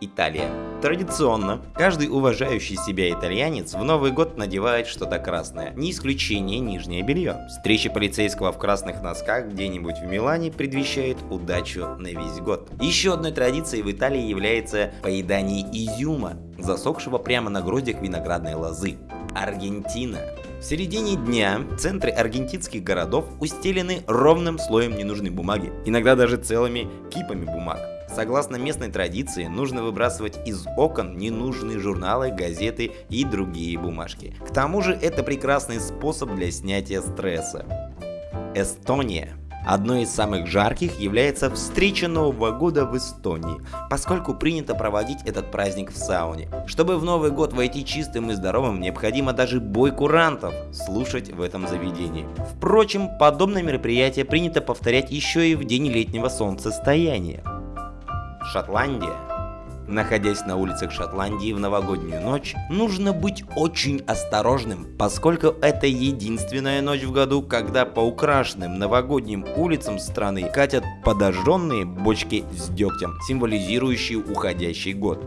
Италия. Традиционно, каждый уважающий себя итальянец в Новый год надевает что-то красное, не исключение нижнее белье. Встреча полицейского в красных носках где-нибудь в Милане предвещает удачу на весь год. Еще одной традицией в Италии является поедание изюма, засохшего прямо на гроздях виноградной лозы. Аргентина. В середине дня центры аргентинских городов устелены ровным слоем ненужной бумаги, иногда даже целыми кипами бумаг. Согласно местной традиции, нужно выбрасывать из окон ненужные журналы, газеты и другие бумажки. К тому же это прекрасный способ для снятия стресса. Эстония. Одной из самых жарких является встреча Нового года в Эстонии, поскольку принято проводить этот праздник в сауне. Чтобы в Новый год войти чистым и здоровым, необходимо даже бой курантов слушать в этом заведении. Впрочем, подобное мероприятие принято повторять еще и в день летнего солнцестояния. Шотландия. Находясь на улицах Шотландии в новогоднюю ночь, нужно быть очень осторожным, поскольку это единственная ночь в году, когда по украшенным новогодним улицам страны катят подожженные бочки с дегтем, символизирующие уходящий год.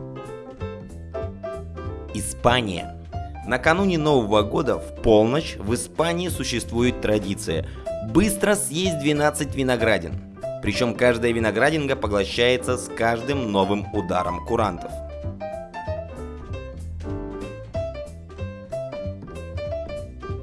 Испания. Накануне Нового года в полночь в Испании существует традиция быстро съесть 12 виноградин. Причем каждая виноградинга поглощается с каждым новым ударом курантов.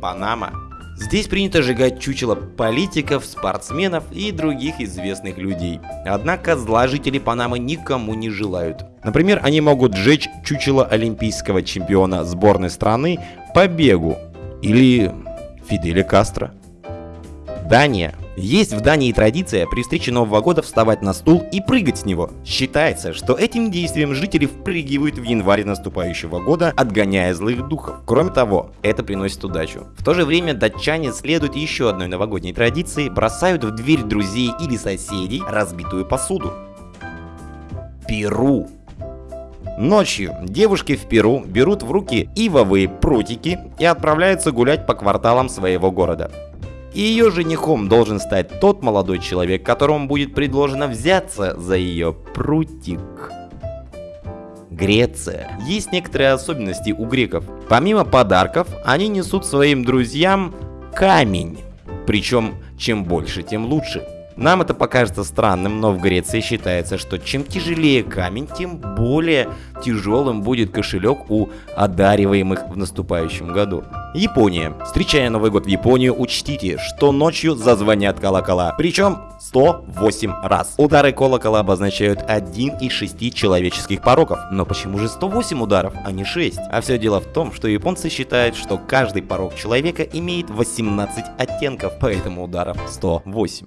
Панама. Здесь принято сжигать чучело политиков, спортсменов и других известных людей. Однако зла жители Панамы никому не желают. Например, они могут сжечь чучело олимпийского чемпиона сборной страны по бегу или Фиделя Кастро. Дания. Есть в Дании традиция при встрече Нового года вставать на стул и прыгать с него. Считается, что этим действием жители впрыгивают в январе наступающего года, отгоняя злых духов. Кроме того, это приносит удачу. В то же время датчане следуют еще одной новогодней традиции, бросают в дверь друзей или соседей разбитую посуду. Перу. Ночью девушки в Перу берут в руки ивовые прутики и отправляются гулять по кварталам своего города. И ее женихом должен стать тот молодой человек, которому будет предложено взяться за ее прутик. Греция. Есть некоторые особенности у греков. Помимо подарков, они несут своим друзьям камень. Причем, чем больше, тем лучше. Нам это покажется странным, но в Греции считается, что чем тяжелее камень, тем более тяжелым будет кошелек у одариваемых в наступающем году. Япония. Встречая Новый год в Японию, учтите, что ночью зазвонят колокола. Причем 108 раз. Удары колокола обозначают один из шести человеческих пороков. Но почему же 108 ударов, а не 6? А все дело в том, что японцы считают, что каждый порог человека имеет 18 оттенков, поэтому ударов 108.